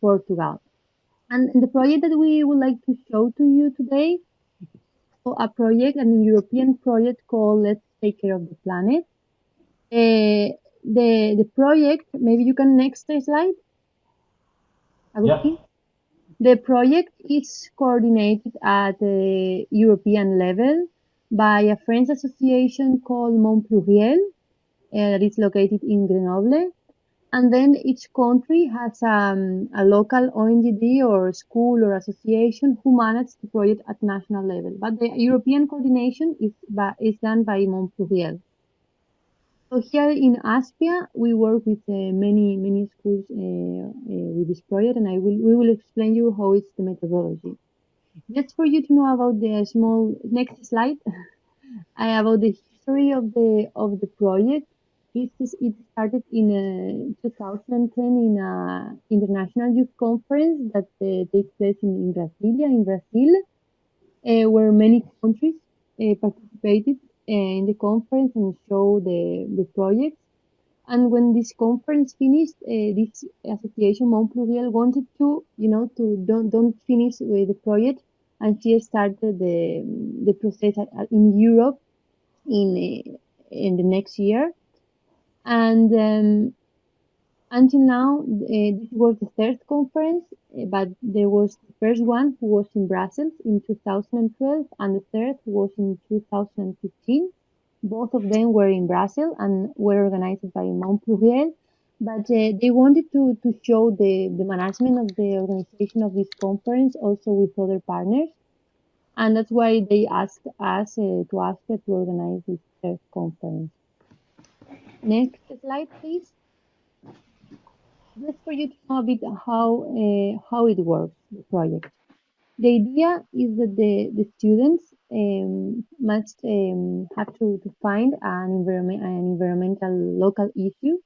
Portugal. And the project that we would like to show to you today a project, an European project called Let's Take Care of the Planet. Uh, the the project, maybe you can next slide. Agustin? Yeah. The project is coordinated at the European level by a French association called Monde Pluriel uh, that is located in Grenoble. And then each country has um, a local ONGD or school or association who manage the project at national level. But the European coordination is, by, is done by Monde Pluriel. So here in ASPEA, we work with uh, many many schools uh, uh, with this project, and I will we will explain you how it's the methodology. Just for you to know about the small next slide, I about the history of the of the project. It, it started in uh, 2010 in an international youth conference that uh, takes place in, in Brasilia, in Brazil, uh, where many countries participated in the conference and show the, the projects. And when this conference finished, uh, this association Monde Pluriel wanted to, you know, to don't don't finish with the project, and she started the the process in Europe in in the next year and um, until now, uh, this was the third conference, uh, but there was the first one who was in Brussels in 2012, and the third was in 2015. Both of them were in Brussels and were organized by Monde Pluriel. But uh, they wanted to, to show the, the management of the organization of this conference also with other partners. And that's why they asked us uh, to ask to organize this third conference. Next slide, please. Just for you to know a bit how uh, how it works, the project. The idea is that the, the students um, must um, have to, to find an environment an environmental local issue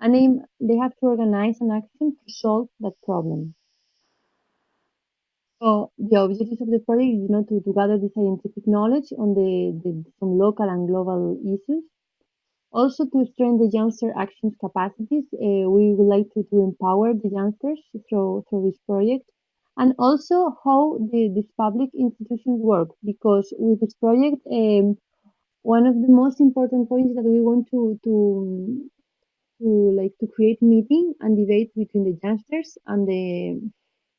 and they, they have to organize an action to solve that problem. So the objectives of the project is you know, to, to gather the scientific knowledge on the, the some local and global issues also, to strengthen the youngster actions capacities, uh, we would like to, to empower the youngsters through, through this project. And also how the, these public institutions work, because with this project, um, one of the most important points that we want to, to, to like to create meeting and debate between the youngsters and the,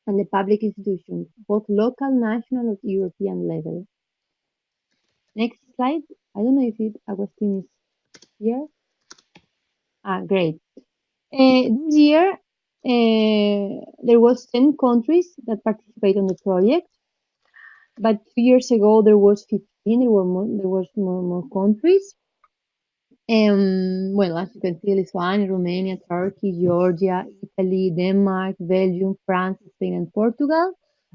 and the public institutions, both local, national, or European level. Next slide. I don't know if it, Agustin is year? Ah, great. Uh, this year, uh, there was 10 countries that participated on the project, but two years ago there was 15. There were more, there was more, more countries. Um, well, as you can see, Lithuania, Romania, Turkey, Georgia, Italy, Denmark, Belgium, France, Spain, and Portugal.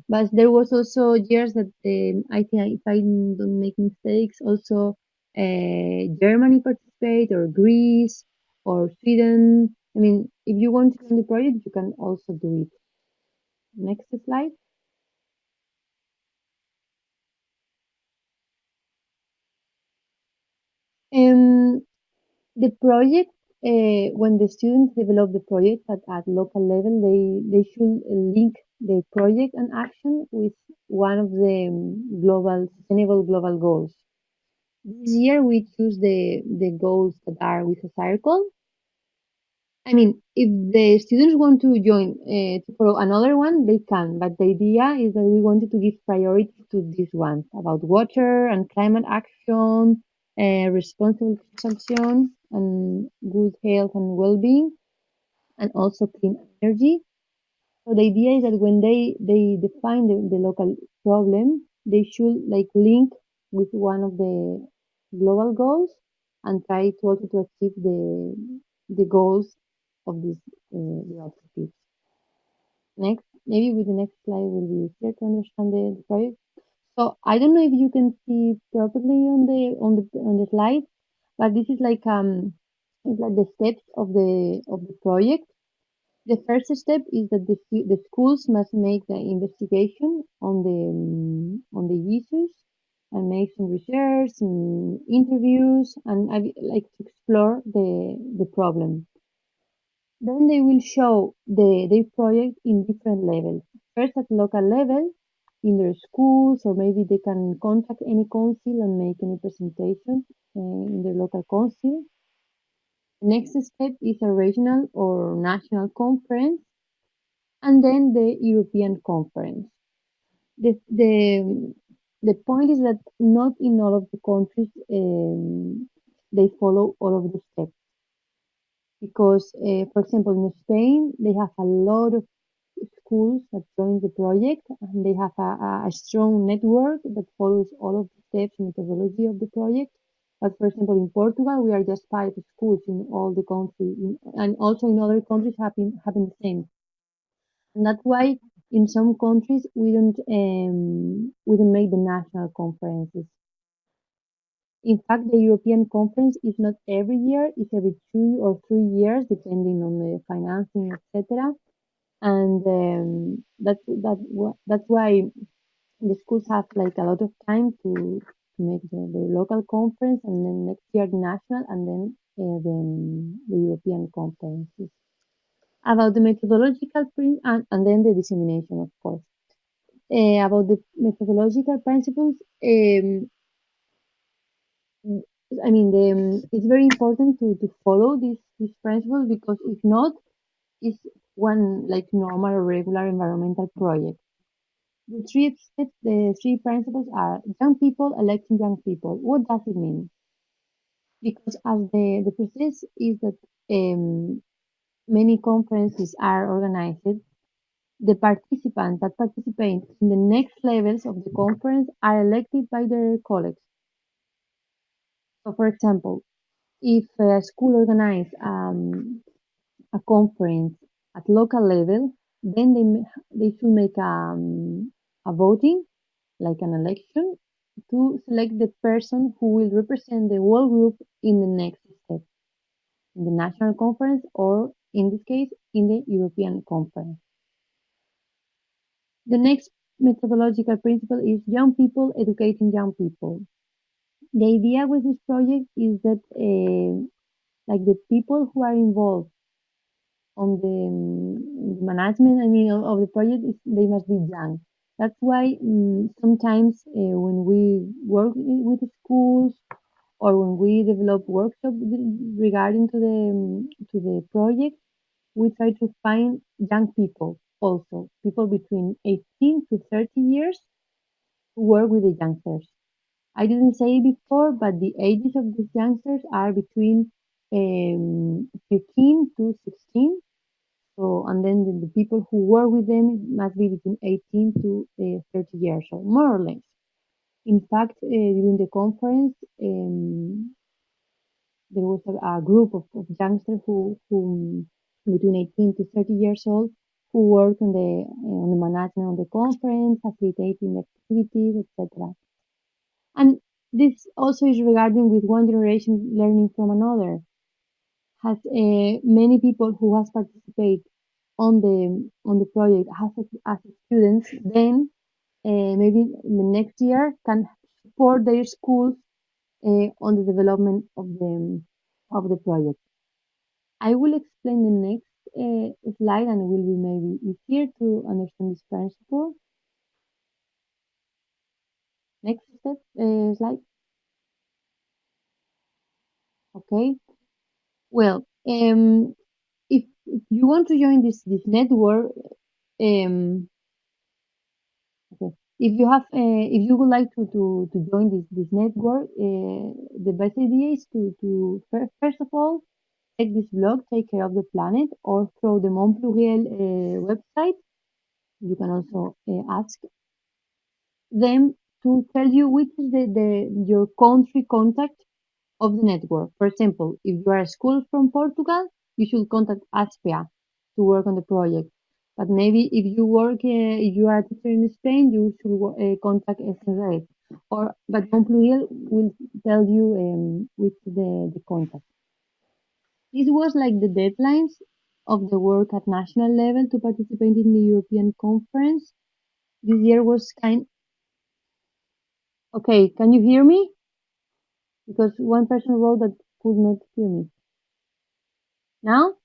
But there was also years that um, I think, if I don't make mistakes, also Germany participate or Greece or Sweden. I mean, if you want to join the project, you can also do it. Next slide. Um, the project, uh, when the students develop the project at, at local level, they, they should link the project and action with one of the um, global sustainable global goals. This year we choose the, the goals that are with a circle. I mean, if the students want to join uh, to follow another one, they can. But the idea is that we wanted to give priority to these ones about water and climate action, uh, responsible consumption, and good health and well-being, and also clean energy. So the idea is that when they they define the, the local problem, they should like link with one of the global goals and try to also to achieve the the goals of these uh, objectives. Next, maybe with the next slide will be easier to understand the, the project. So I don't know if you can see properly on the on the on the slide, but this is like um it's like the steps of the of the project. The first step is that the the schools must make the investigation on the um, on the issues and make some research and interviews and I like to explore the the problem. Then they will show the, their project in different levels. First at local level, in their schools, or maybe they can contact any council and make any presentation uh, in their local council. Next step is a regional or national conference, and then the European conference. The, the, the point is that not in all of the countries um, they follow all of the steps because, uh, for example, in Spain, they have a lot of schools that join the project and they have a, a strong network that follows all of the steps and methodology of the project. But for example, in Portugal, we are just five schools in all the country, and also in other countries happen happen the same. And that's why in some countries we don't um, we don't make the national conferences. In fact, the European Conference is not every year; it's every two or three years, depending on the financing, etc. And um, that's that that's why the schools have like a lot of time to to make the, the local conference, and then next year the national, and then uh, the, the European conferences. About the methodological print and, and then the dissemination, of course. Uh, about the methodological principles, um, I mean, the, um, it's very important to, to follow these, these principles because if not, it's one like normal or regular environmental project. The three steps, the three principles are young people electing young people. What does it mean? Because as the, the process is that um, many conferences are organized, the participants that participate in the next levels of the conference are elected by their colleagues. So, for example, if a school organizes um, a conference at local level, then they they should make um, a voting, like an election, to select the person who will represent the whole group in the next step, in the national conference, or in this case, in the European conference. The next methodological principle is young people educating young people the idea with this project is that uh, like the people who are involved on the, um, management I mean of, the project is, they must be young. That's why um, sometimes uh, when we work with schools or when we develop workshops regarding to the um, to the project, we try to find young people also, people between 18 to 30 years who work with the youngsters. I didn't say it before, but the ages of these youngsters are between um, 15 to 16. So, and then the, the, people who work with them must be between 18 to uh, 30 years old, more or less. In fact, uh, during the conference, um, there was a, a group of, of, youngsters who, who between 18 to 30 years old who work on the uh, on the management of the conference, facilitating the activities, etc. And this also is regarding with one generation learning from another. Has uh, many people who has participated on the on the project as as students, then uh, maybe the next year can support their schools uh, on the development of the of the project. I will explain the next uh, slide and it will be maybe easier to understand this principle. Next step, uh, slide. Okay. Well, um, if, if you want to join this this network, um, okay. If you have, uh, if you would like to to, to join this this network, the best idea is to to first of all take this blog, take care of the planet, or through the Monde Pluriel uh, website. You can also uh, ask them to tell you which is the, the your country contact of the network. For example, if you are a school from Portugal, you should contact ASPEA to work on the project. But maybe if you work, uh, if you are a teacher in Spain, you should uh, contact SRE. Or, but Monde Pluriel will tell you um, which the, the contact. This was like the deadlines of the work at national level to participate in the European conference. This year was kind Okay, can you hear me? Because one person wrote that could not hear me. Now?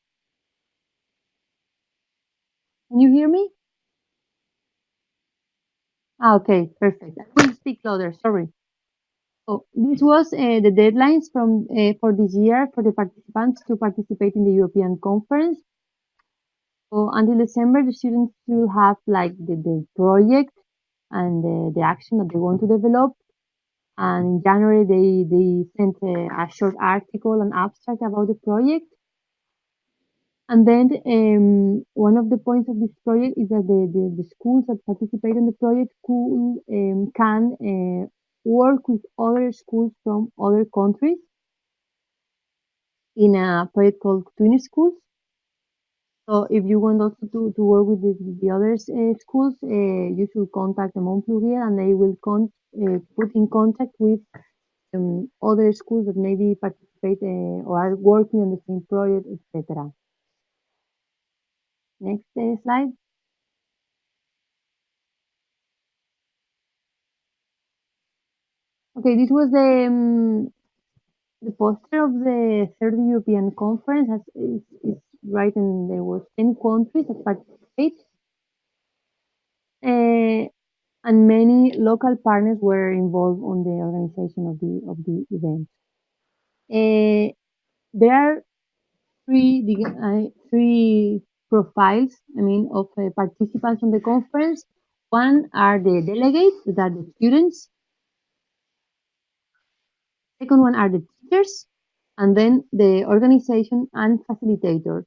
Can you hear me? Ah, okay, perfect. I will speak louder, sorry. So this was uh, the deadlines from uh, for this year for the participants to participate in the European conference. So until December, the students will have like the, the project and the, the action that they want to develop. And in January, they, they sent a, a short article, an abstract about the project. And then um, one of the points of this project is that the, the, the schools that participate in the project could, um, can uh, work with other schools from other countries in a project called Twin Schools. So if you want also to, to work with the, the other uh, schools, uh, you should contact the Monde Pluriel and they will con uh, put in contact with um, other schools that maybe participate or are working on the same project, etc. Next slide. Okay, this was the um, the poster of the third European conference. Has, is, is right, and there were ten countries that participate, uh, and many local partners were involved on the organization of the of the event. Uh, there are three uh, three profiles. I mean, of uh, participants on the conference. One are the delegates, that are the students. Second one are the teachers, and then the organization and facilitators.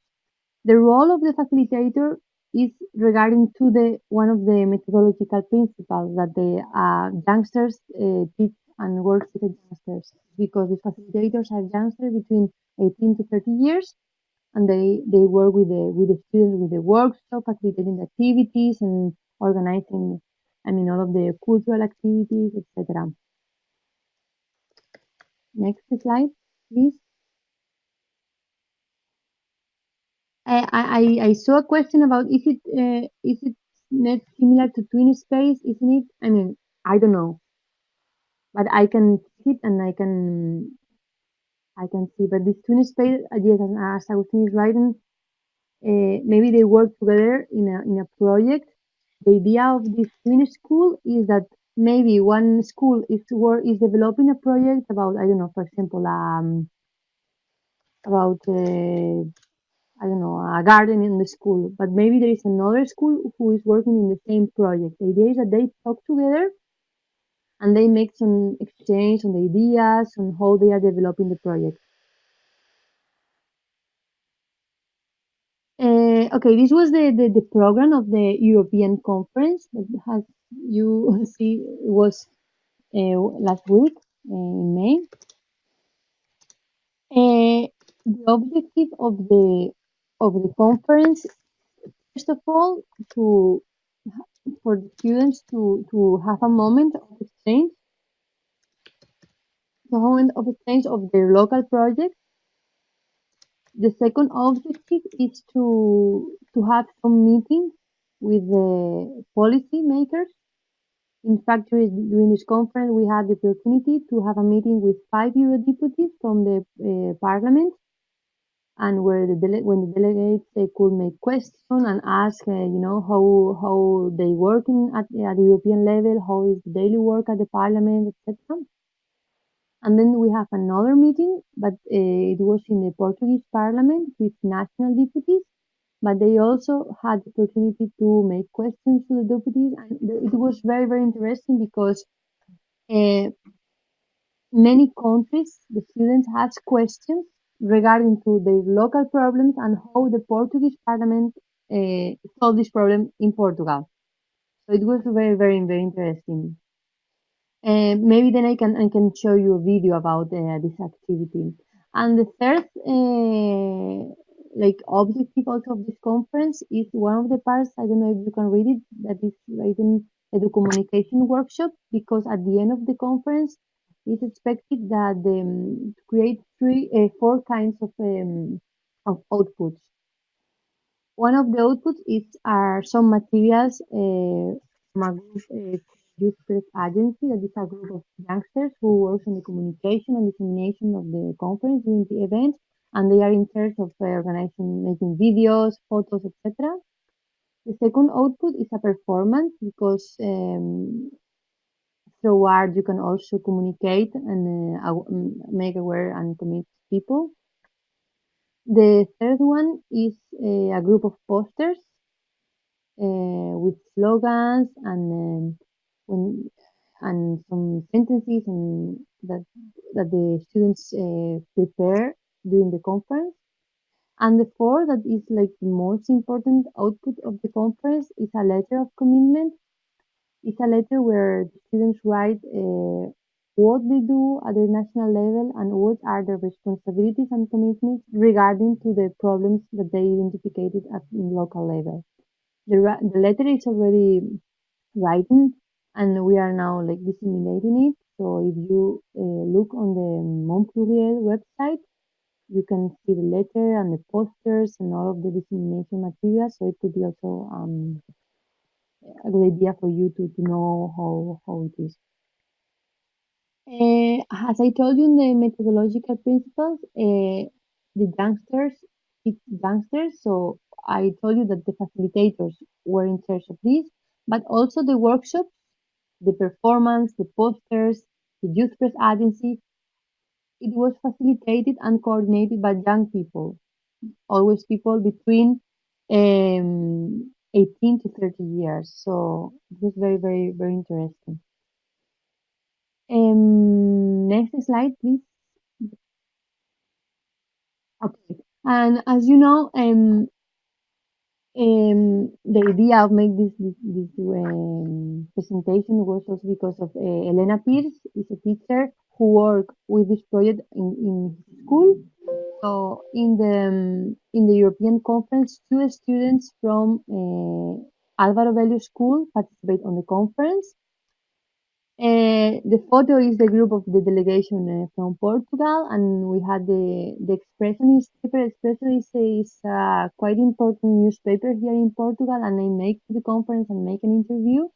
The role of the facilitator is regarding to the one of the methodological principles that the uh, youngsters uh, teach and work with the youngsters because the facilitators are youngsters between 18 to 30 years and they, they work with the with the students with the workshop, facilitating the activities and organizing I mean all of the cultural activities, etc. Next slide, please. I, I, I saw a question about is it uh, is it net similar to twin space, isn't it? I mean, I don't know, but I can see it and I can I can see. But this twin space, yes, as Agustin is writing, uh, maybe they work together in a in a project. The idea of this twin school is that maybe one school is work is developing a project about I don't know, for example, um, about uh, I don't know, a garden in the school, but maybe there is another school who is working in the same project. The idea is that they talk together and they make some exchange on the ideas on how they are developing the project. Uh, okay, this was the, the, the, program of the European conference that has you see was uh, last week uh, in May. Uh, the objective of the of the conference, first of all, to for the students to to have a moment of exchange, a moment of exchange of their local projects. The second objective is to to have some meetings with the policy makers. In fact, during this conference, we had the opportunity to have a meeting with five Eurodeputies from the uh, parliament and where the when the delegates they could make questions and ask, uh, you know, how how they working at, at the European level, how is the daily work at the Parliament, etc. And then we have another meeting, but uh, it was in the Portuguese Parliament with national deputies. But they also had the opportunity to make questions to the deputies, and it was very very interesting because uh, many countries the students asked questions regarding to their local problems and how the Portuguese Parliament uh, solved this problem in Portugal. So it was very, very, very interesting. Uh, maybe then I can I can show you a video about uh, this activity. And the third, uh, like objective also of this conference is one of the parts. I don't know if you can read it. That is written the communication workshop because at the end of the conference it's expected that um, create three, uh, four kinds of um, of outputs. One of the outputs is are some materials uh, a uh, Youth Press Agency, that is a group of youngsters who works on the communication and dissemination of the conference during the event, and they are in charge of uh, organizing, making videos, photos, etc. The second output is a performance because um, through art you can also communicate and uh, make aware and commit people. The third one is uh, a group of posters uh, with slogans and um, when, and some sentences and that that the students uh, prepare during the conference. And the fourth, that is like the most important output of the conference, is a letter of commitment. It's a letter where the students write uh, what they do at the national level and what are their responsibilities and commitments regarding to the problems that they identified at the local level. The, the letter is already written and we are now like disseminating it. So if you uh, look on the Monde Pluriel website, you can see the letter and the posters and all of the dissemination materials. So it could be also um, a good idea for you to, to know how, how it is. Uh, as I told you in the methodological principles, uh, the youngsters, it's youngsters. So I told you that the facilitators were in charge of this, but also the workshops, the performance, the posters, the youth press agency, it was facilitated and coordinated by young people, always people between um, 18 to 30 years. So it was very, very, very interesting. Um, next slide, please. Okay. And as you know, um, um, the idea of make this this, this um, presentation was also because of uh, Elena Pierce, is a teacher who work with this project in, in school. So in the um, in the European conference, two students from uh, Álvaro Velho School participate on the conference. Uh, the photo is the group of the delegation uh, from Portugal, and we had the the Expresso newspaper. Expresso is, a quite important newspaper here in Portugal, and I make the conference and make an interview.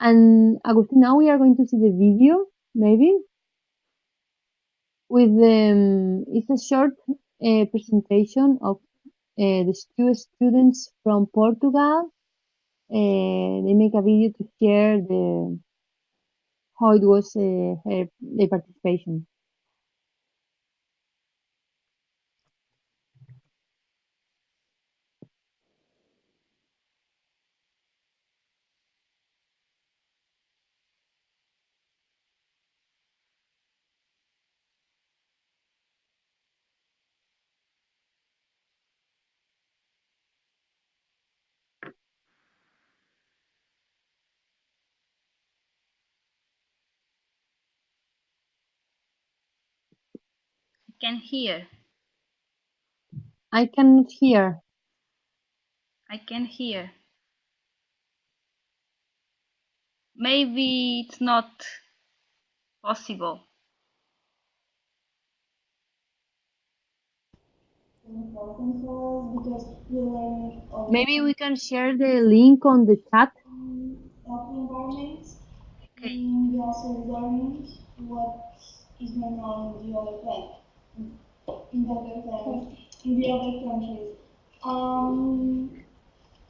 And Agustin, now we are going to see the video, maybe with um, it's a short uh, presentation of uh, the two students from Portugal. Uh, they make a video to share the how it was uh, her, their participation. Can hear. I cannot hear. I can hear. Maybe it's not possible. Maybe we can share the link on the chat. Of the environment. Okay. And we also learned what is going on in the other planet in the other countries. In the other countries. Um,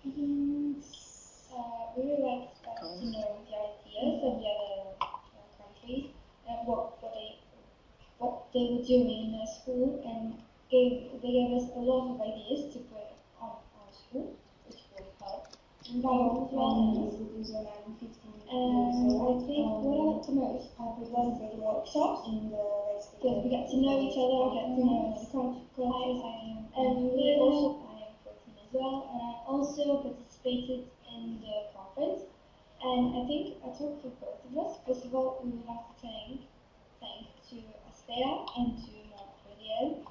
it's uh, really like uh, to know the ideas of the other countries and what what they what they were doing in school and gave they gave us a lot of ideas to put on our school, And I think what I like to most are the the workshops because we get to know each other, get to know the cultures, and we also I am 14 as well, and I also participated in the conference. And I think I talk for both of us. First of all, we would to thank thank to Aspea and to Monde Pluriel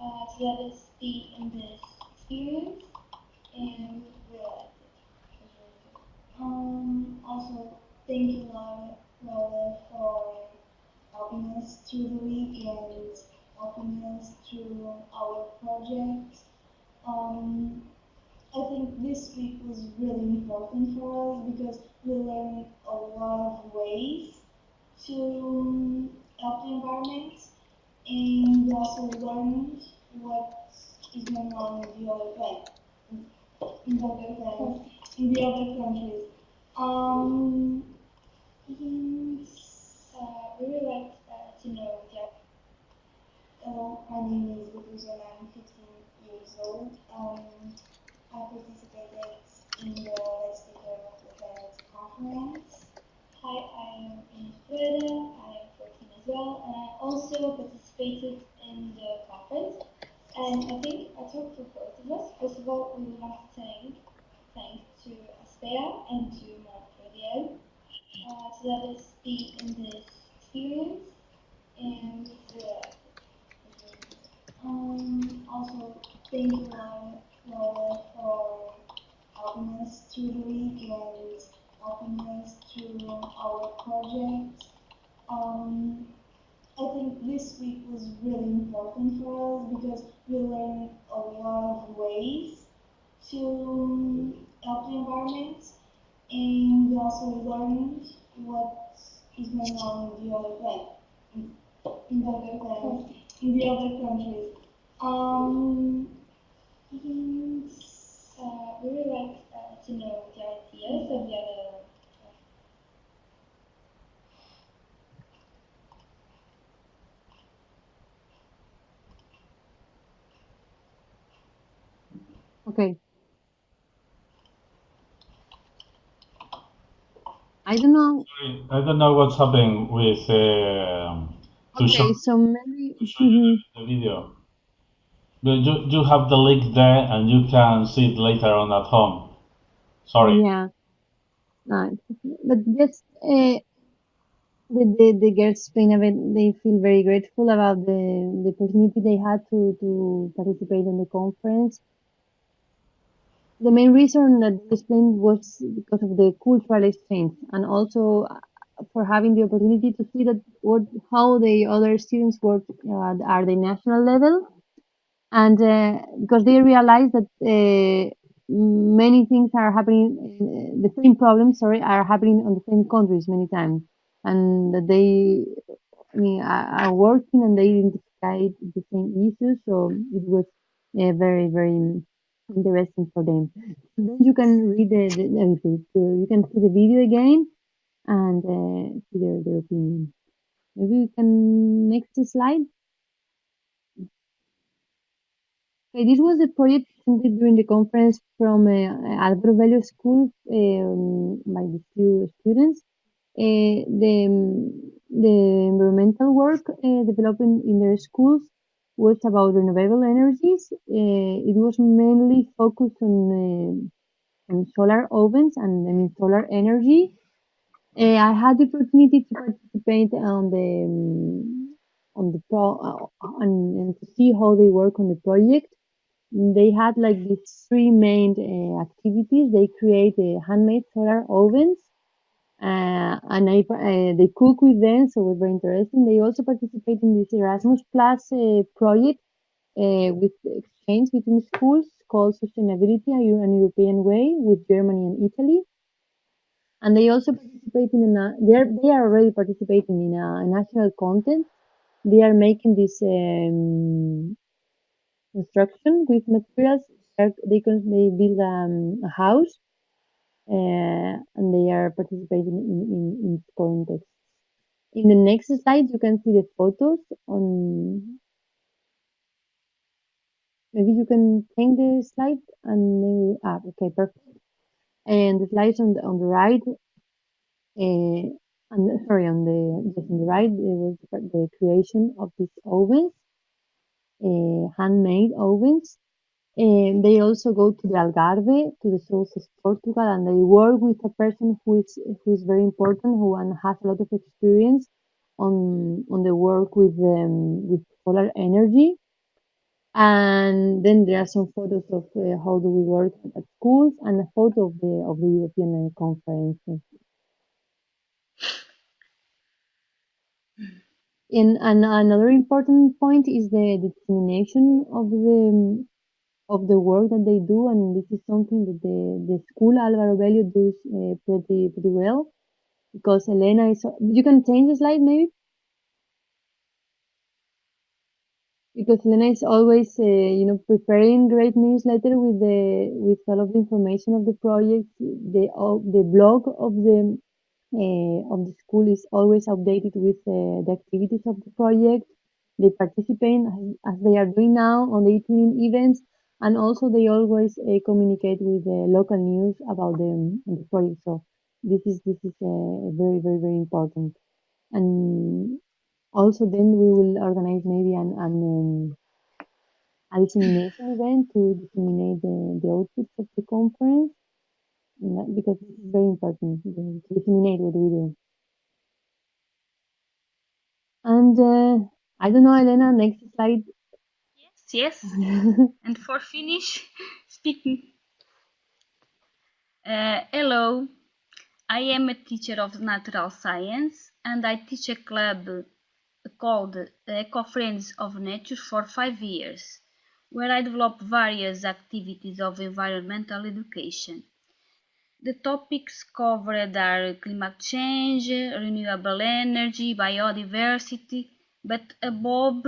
uh, to let us be in this experience, and we liked it. It was really good. Um, also, thank you, Laura, Laura for helping us through the week and helping us through our projects. Um, I think this week was really important for us because we learned a lot of ways to help the environment and we also learned what is going on in the other planet. in the other in the other countries. Um, uh, we would like uh, to know that. Hello, my name is Lukuzo and I'm 15 years old. Um, I participated in the Let's Speaker of the Planet conference. Hi, I am in Florida. I am 14 as well, and I also participated in the conference. And I think I talk for both of us. First of all, we would like to thank, thank to Aspea and to Monde Pluriel uh, to let us be in this experience and the um, also thank you Laura for helping us through the week and helping us through our project. Um, I think this week was really important for us because we learned a lot of ways to help the environment and we also learned what is going on in the other like in, in the other countries, in the other countries. Um, and, uh, we would like to know the ideas of the Okay. I don't know. Sorry, I don't know what's happening with uh, to Okay, show, so maybe. to show you mhm. the video. You, you- you have the link there and you can see it later on at home. Sorry. Yeah. No, but just uh, the, the the girls Spain event, they feel very grateful about the the opportunity they had to to participate in the conference. The main reason that they explained was because of the cultural exchange and also uh, for having the opportunity to see that what how the other students work uh, at the national level and uh, because they realize that uh, many things are happening uh, the same problems sorry are happening on the same countries many times. And they i mean are, working and they identify the same issues so it was uh, very very interesting for them. Then you can read the, the so you can see the video again and uh, see their, their opinion. Maybe we can next slide. Okay, this was a project during the conference from uh, Alvaro Velho School um, by the few students. Uh, the, the environmental work uh, developed in, their schools was about renewable energies. Uh, it was mainly focused on, uh, on solar ovens and I mean, solar energy. Uh, I had the opportunity to participate on the um, on the pro uh, and to see how they work on the project they had like these three main uh, activities. They create uh, handmade solar ovens, uh, and I, uh, they cook with them, so it was very interesting. They also participate in this Erasmus Plus uh, project with exchange between schools called Sustainability a an European Way with Germany and Italy. And they also participate in a, they are they are already participating in a, national content. They are making this um, construction with materials. They can they build um, a house uh, and they are participating in, in, in context. In the next slide, you can see the photos on. Maybe you can change the slide and maybe ah okay perfect. And the slides on the on the right, uh, and sorry on the just on the right it was the creation of these ovens, handmade ovens And they also go to the Algarve, to the south of Portugal, and they work with a person who is who is very important, who has a lot of experience on on the work with um, with solar energy. And then there are some photos of uh, how do we work at schools, and a photo of the of the European uh, conference. And, and another important point is the determination of the of the work that they do, and this is something that the, the school Alvaro Velho does uh, pretty pretty well because Elena is. You can change the slide maybe. because Elena is always, uh, you know, preparing great newsletter with the with all of the information of the project. The uh, the blog of the of the school is always updated with uh, the activities of the project. They participate as, they are doing now on the evening events, and also they always uh, communicate with the local news about the, the project. So this is this is uh, very very very important. And also then we will organize maybe an, an um, a dissemination event to disseminate the, the outputs of the conference because this is very important to disseminate what we do. And uh, I don't know, Elena, next slide. Yes, yes. and for finish speaking. Uh, hello, I am a teacher of natural science and I teach a club called Eco Friends of Nature for five years, where I develop various activities of environmental education. The topics covered are climate change, renewable energy, biodiversity, but above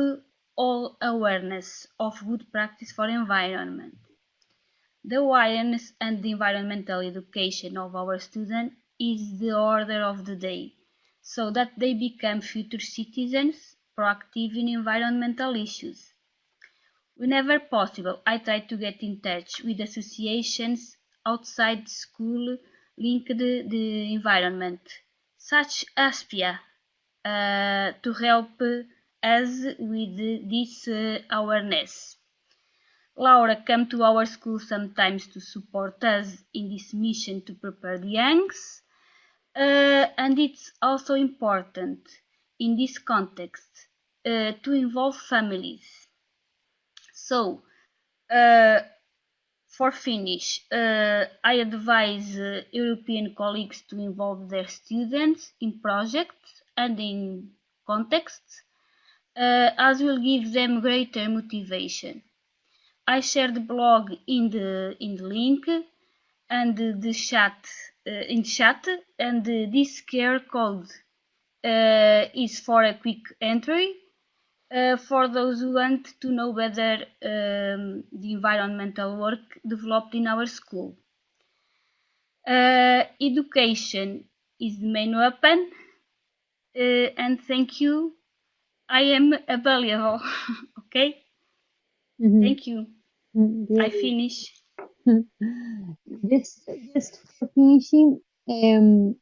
all awareness of good practice for environment. The awareness and the environmental education of our students is the order of the day, so that they become future citizens proactive in environmental issues. Whenever possible, I try to get in touch with associations outside school linked the environment, such as uh, to help us with this uh, awareness. Laura come to our school sometimes to support us in this mission to prepare the youngs, uh, and it's also important in this context uh, to involve families. So, uh, for finish, uh, I advise uh, European colleagues to involve their students in projects and in contexts, uh, as will give them greater motivation. I share the blog in the in the link and the chat uh, in chat, and this QR code uh, is for a quick entry uh, for those who want to know better um, the environmental work developed in our school. Uh, education is the main weapon, uh, and thank you. I am available. okay. Mm -hmm. Thank you. I finish. just, just for finishing, um,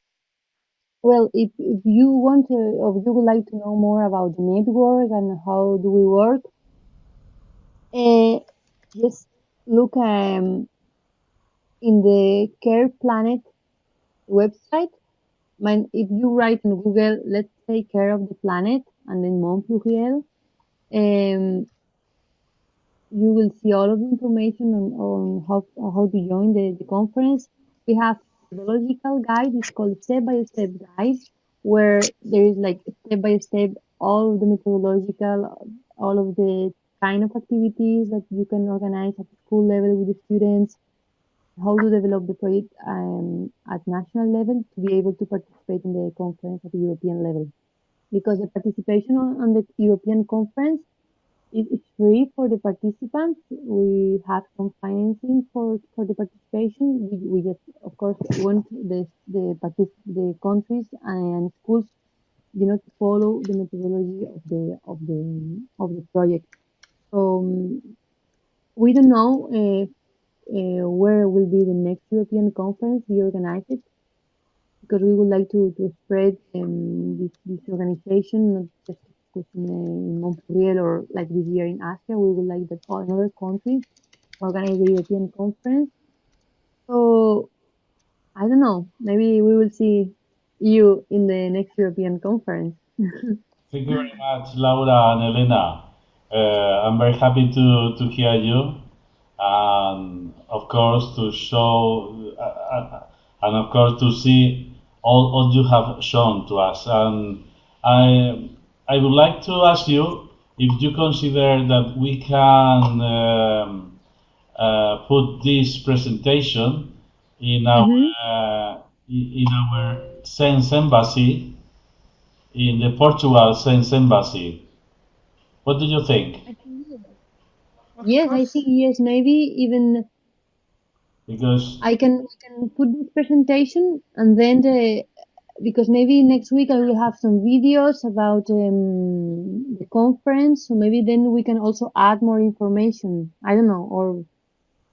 well, if, if you want to, or you would like to know more about the network and how do we work, uh, just look um, in the Care Planet website. My, if you write in Google, let's take care of the planet, and then Monde Pluriel, um, you will see all of the information on, on how, how to join the, the conference. We have methodological guide is called step by step guide where there is like step by step all of the methodological all of the kind of activities that you can organize at school level with the students how to develop the project um, at national level to be able to participate in the conference at the European level. Because the participation on, on the European conference it's free for the participants. We have some financing for, for the participation. We, we just, of course, want the the the countries and schools, you know, to follow the methodology of the of the of the project. So um, we don't know uh, uh, where will be the next European conference we organize it because we would like to, to spread um, this, this organization not just in Montpellier or like this year in Asia, we would like that all other countries organize the European conference. So I don't know. Maybe we will see you in the next European conference. Thank you very much, Laura and Elena. Uh, I'm very happy to, to hear you, and of course to show, uh, uh, and of course to see all, all you have shown to us. And I I would like to ask you if you consider that we can um, uh, put this presentation in our mm -hmm. uh, in our Sense Embassy in the Portugal Sense Embassy. What do you think? I think Of Yes, I think yes, maybe even Because I can I can put this presentation and then the because maybe next week I will have some videos about um, the conference, so maybe then we can also add more information. I don't know, or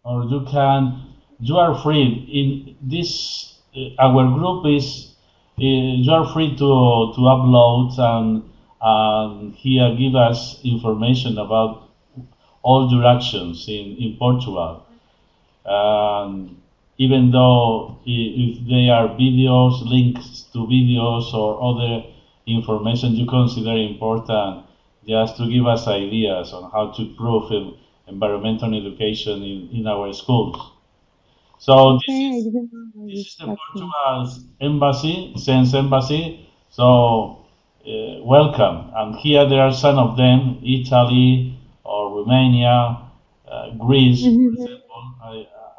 or you can you are free in this uh, our group is uh, you are free to to upload and and here give us information about all your actions in in Portugal and even though if they are videos links to videos or other information you consider important just to give us ideas on how to improve environmental education in, in our schools so this is didn't know about this is the. Portugal's embassy, Sense Embassy. So uh, welcome. And here there are some of them: Italy or Romania, uh, Greece, for Mhm.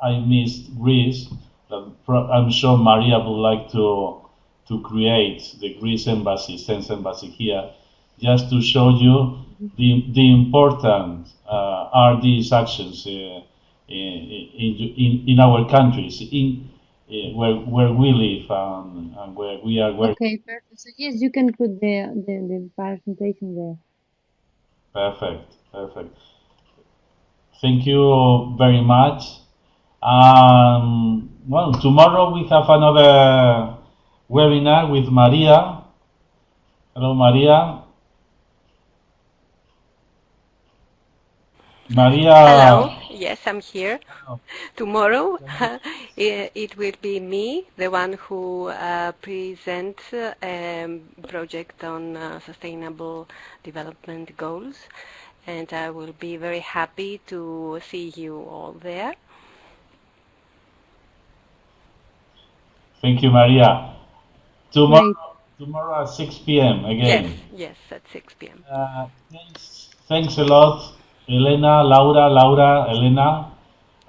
I missed Greece. I'm sure Maria would like to to create the Greece embassy, Sense Embassy here, just to show you the the important uh, are these actions. Uh, in, in, in our countries, in uh, where where we live and, and where we are working. Okay, perfect. So yes, you can put the the, the presentation there. Perfect, perfect. Thank you very much. Um, well, tomorrow we have another webinar with Maria. Hello, Maria. Maria. Hello. Yes, I'm here. Hello. Tomorrow it it will be me, the one who uh, presents a um, project on uh, sustainable development goals, and I will be very happy to see you all there. Thank you, Maria. Tomorrow, Great. tomorrow at 6 p.m. again. Yes, yes, at 6 p.m. Uh, thanks, thanks a lot, Elena, Laura, Laura, Elena.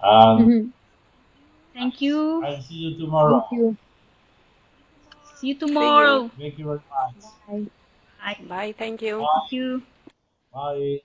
And Mhm. Thank you. I'll see you tomorrow. Thank you. See you tomorrow. Thank you very much. Bye. Bye. Bye, thank you. Thank you. Bye.